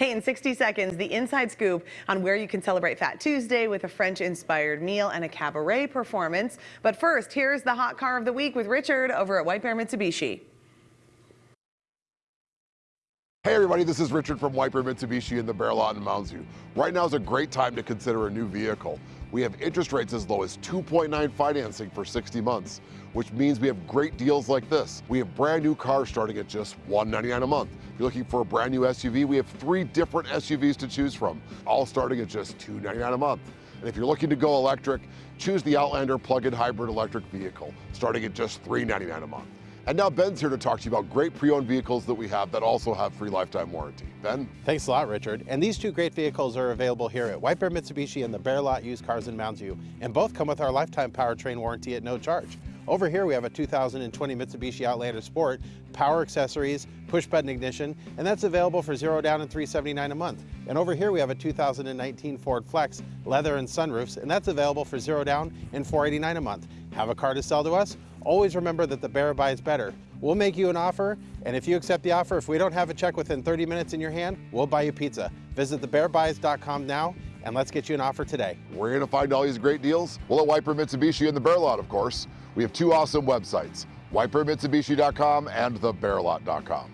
Hey, in 60 seconds, the inside scoop on where you can celebrate Fat Tuesday with a French-inspired meal and a cabaret performance. But first, here's the hot car of the week with Richard over at White Bear Mitsubishi. Hey everybody, this is Richard from White Bear Mitsubishi in the Bear Lot in Mounds View. Right now is a great time to consider a new vehicle. We have interest rates as low as 2.9 financing for 60 months, which means we have great deals like this. We have brand new cars starting at just 199 a month. If you're looking for a brand new SUV, we have three different SUVs to choose from, all starting at just 299 a month. And if you're looking to go electric, choose the Outlander plug-in hybrid electric vehicle, starting at just 399 a month. And now Ben's here to talk to you about great pre-owned vehicles that we have that also have free lifetime warranty. Ben? Thanks a lot, Richard. And these two great vehicles are available here at White Bear Mitsubishi and the Bear Lot Used Cars in Mounds View, and both come with our lifetime powertrain warranty at no charge. Over here we have a 2020 Mitsubishi Outlander Sport, power accessories, push button ignition, and that's available for zero down and 379 a month. And over here we have a 2019 Ford Flex, leather and sunroofs, and that's available for zero down and 489 a month. Have a car to sell to us? Always remember that the bear buys better. We'll make you an offer, and if you accept the offer, if we don't have a check within 30 minutes in your hand, we'll buy you pizza. Visit thebearbuys.com now, and let's get you an offer today. You going to find all these great deals? Well, at Bear Mitsubishi and the Bear Lot, of course. We have two awesome websites, whitebearmitsubishi.com and thebearlot.com.